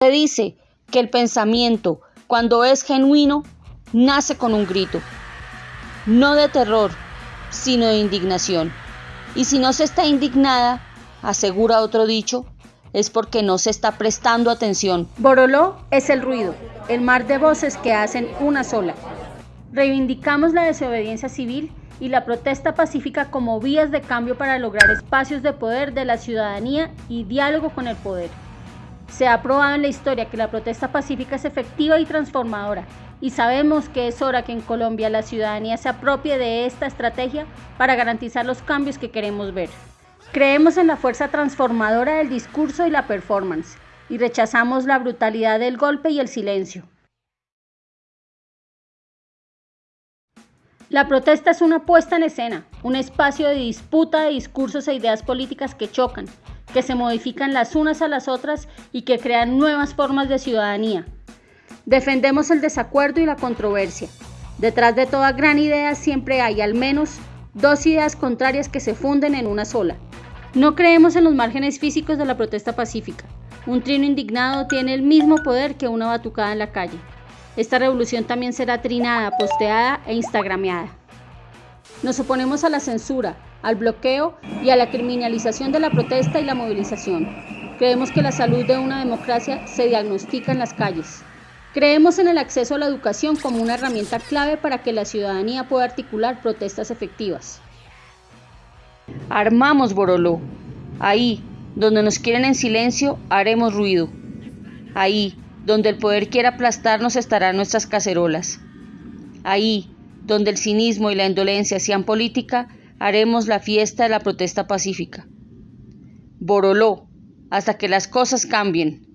Se dice que el pensamiento, cuando es genuino, nace con un grito, no de terror, sino de indignación. Y si no se está indignada, asegura otro dicho, es porque no se está prestando atención. Boroló es el ruido, el mar de voces que hacen una sola. Reivindicamos la desobediencia civil y la protesta pacífica como vías de cambio para lograr espacios de poder de la ciudadanía y diálogo con el poder. Se ha probado en la historia que la protesta pacífica es efectiva y transformadora, y sabemos que es hora que en Colombia la ciudadanía se apropie de esta estrategia para garantizar los cambios que queremos ver. Creemos en la fuerza transformadora del discurso y la performance, y rechazamos la brutalidad del golpe y el silencio. La protesta es una puesta en escena, un espacio de disputa de discursos e ideas políticas que chocan, que se modifican las unas a las otras y que crean nuevas formas de ciudadanía. Defendemos el desacuerdo y la controversia. Detrás de toda gran idea siempre hay al menos dos ideas contrarias que se funden en una sola. No creemos en los márgenes físicos de la protesta pacífica. Un trino indignado tiene el mismo poder que una batucada en la calle. Esta revolución también será trinada, posteada e instagrameada. Nos oponemos a la censura, al bloqueo y a la criminalización de la protesta y la movilización. Creemos que la salud de una democracia se diagnostica en las calles. Creemos en el acceso a la educación como una herramienta clave para que la ciudadanía pueda articular protestas efectivas. Armamos Boroló. Ahí, donde nos quieren en silencio, haremos ruido. Ahí, donde el poder quiera aplastarnos estarán nuestras cacerolas. Ahí, donde el cinismo y la indolencia sean política, haremos la fiesta de la protesta pacífica. Boroló, hasta que las cosas cambien.